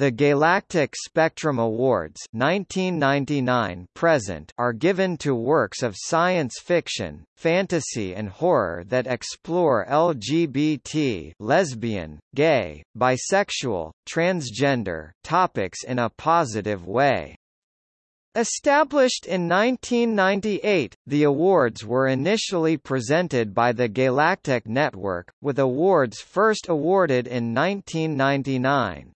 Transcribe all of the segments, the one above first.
The Gaylactic Spectrum Awards 1999 present are given to works of science fiction, fantasy and horror that explore LGBT lesbian, gay, bisexual, transgender topics in a positive way. Established in 1998, the awards were initially presented by the Gaylactic Network, with awards first awarded in 1999.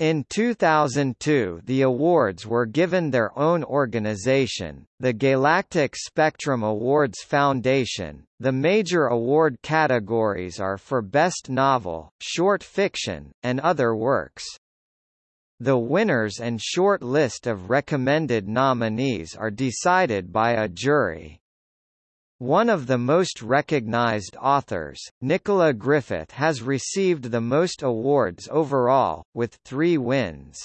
In 2002 the awards were given their own organization, the Gaylactic Spectrum Awards Foundation. The major award categories are for Best Novel, Short Fiction, and Other Works. The winners and short list of recommended nominees are decided by a jury. One of the most recognized authors, Nicola Griffith has received the most awards overall, with three wins.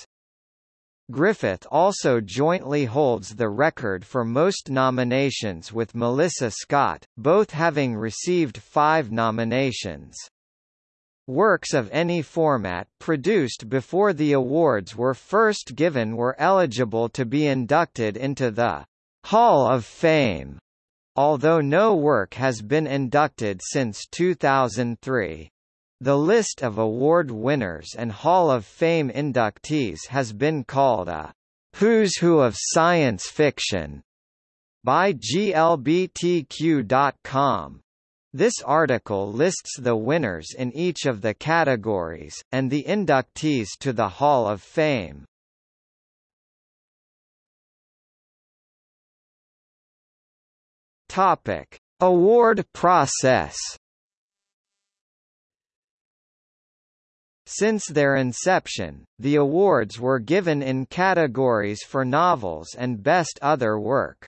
Griffith also jointly holds the record for most nominations with Melissa Scott, both having received five nominations. Works of any format produced before the awards were first given were eligible to be inducted into the Hall of Fame although no work has been inducted since 2003. The list of award winners and Hall of Fame inductees has been called a Who's Who of Science Fiction by GLBTQ.com. This article lists the winners in each of the categories, and the inductees to the Hall of Fame. Topic: Award process. Since their inception, the awards were given in categories for novels and best other work.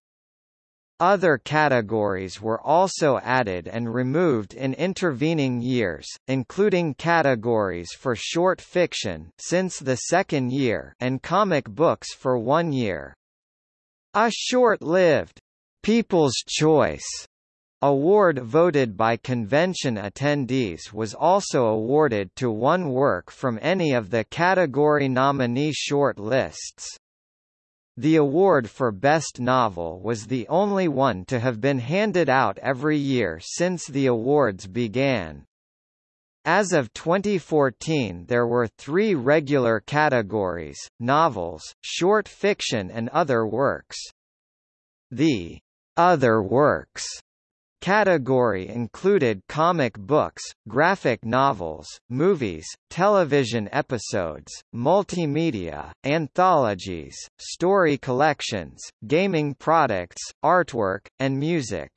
Other categories were also added and removed in intervening years, including categories for short fiction since the second year and comic books for one year. A short-lived People's Choice award voted by convention attendees was also awarded to one work from any of the category nominee short lists. The award for Best Novel was the only one to have been handed out every year since the awards began. As of 2014 there were three regular categories, novels, short fiction and other works. The other works category included comic books, graphic novels, movies, television episodes, multimedia, anthologies, story collections, gaming products, artwork, and music.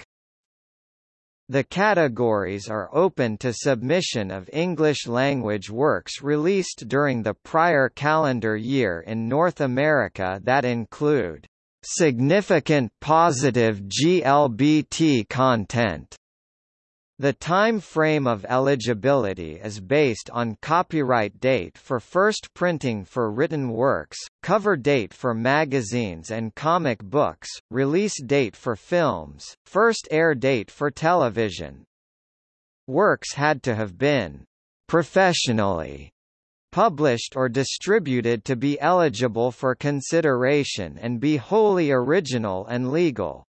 The categories are open to submission of English-language works released during the prior calendar year in North America that include significant positive GLBT content. The time frame of eligibility is based on copyright date for first printing for written works, cover date for magazines and comic books, release date for films, first air date for television. Works had to have been professionally published or distributed to be eligible for consideration and be wholly original and legal.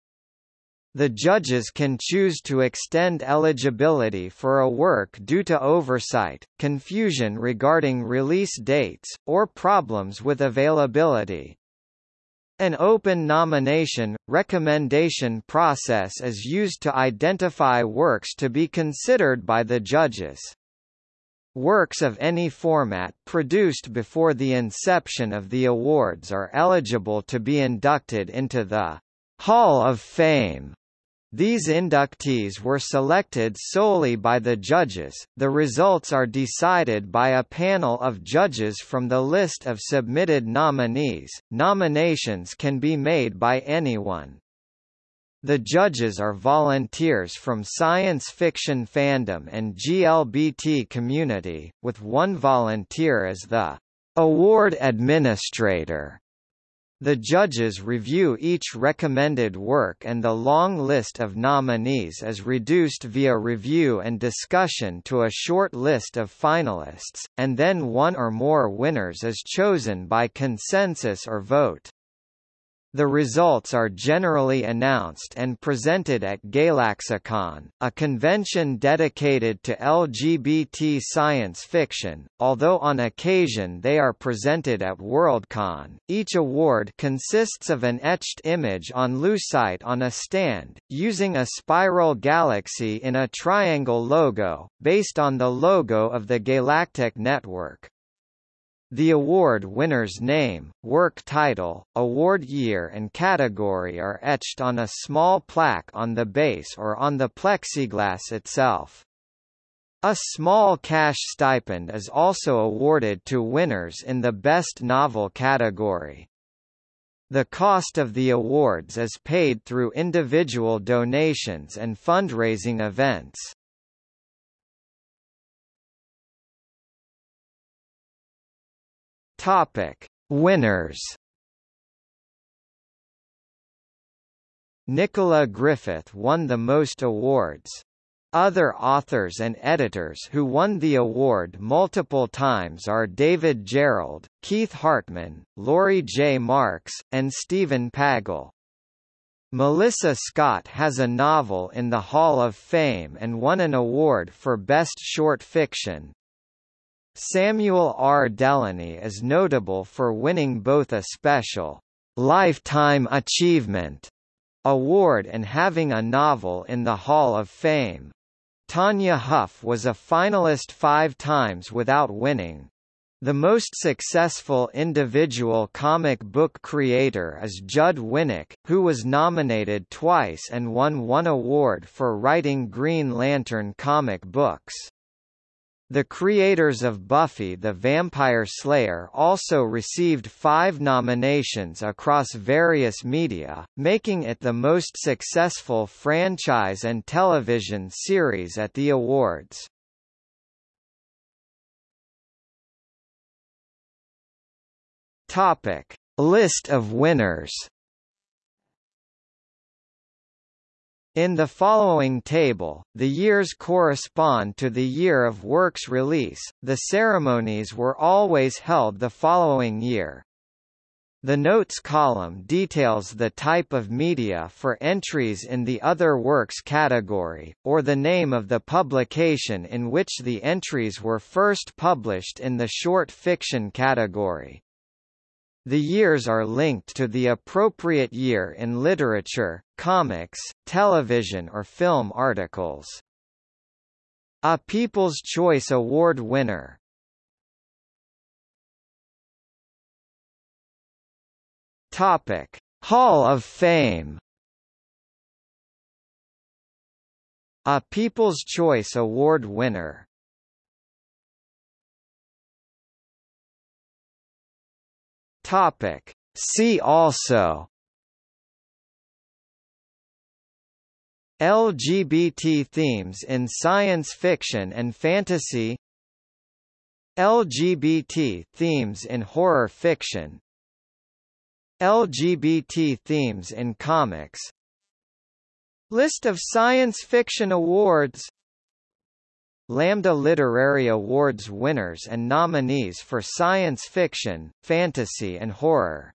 The judges can choose to extend eligibility for a work due to oversight, confusion regarding release dates, or problems with availability. An open nomination, recommendation process is used to identify works to be considered by the judges. Works of any format produced before the inception of the awards are eligible to be inducted into the Hall of Fame. These inductees were selected solely by the judges, the results are decided by a panel of judges from the list of submitted nominees. Nominations can be made by anyone. The judges are volunteers from science fiction fandom and GLBT community, with one volunteer as the award administrator. The judges review each recommended work and the long list of nominees is reduced via review and discussion to a short list of finalists, and then one or more winners is chosen by consensus or vote. The results are generally announced and presented at Gaylaxicon, a convention dedicated to LGBT science fiction, although on occasion they are presented at Worldcon. Each award consists of an etched image on lucite on a stand, using a spiral galaxy in a triangle logo, based on the logo of the Gaylactic Network. The award winner's name, work title, award year and category are etched on a small plaque on the base or on the plexiglass itself. A small cash stipend is also awarded to winners in the Best Novel category. The cost of the awards is paid through individual donations and fundraising events. Topic: Winners. Nicola Griffith won the most awards. Other authors and editors who won the award multiple times are David Gerrold, Keith Hartman, Laurie J. Marks, and Stephen Pagel. Melissa Scott has a novel in the Hall of Fame and won an award for Best Short Fiction. Samuel R. Delany is notable for winning both a special Lifetime Achievement award and having a novel in the Hall of Fame. Tanya Huff was a finalist five times without winning. The most successful individual comic book creator is Judd Winick, who was nominated twice and won one award for writing Green Lantern comic books. The creators of Buffy the Vampire Slayer also received five nominations across various media, making it the most successful franchise and television series at the awards. Topic: List of winners. In the following table, the years correspond to the year of work's release, the ceremonies were always held the following year. The notes column details the type of media for entries in the Other Works category, or the name of the publication in which the entries were first published in the short fiction category. The years are linked to the appropriate year in literature, comics, television or film articles. A People's Choice Award winner Topic: Hall of Fame. A People's Choice Award winner Topic. See also LGBT themes in science fiction and fantasy. LGBT themes in horror fiction. LGBT themes in comics. List of science fiction awards. Lambda Literary Awards winners and nominees for science fiction, fantasy and horror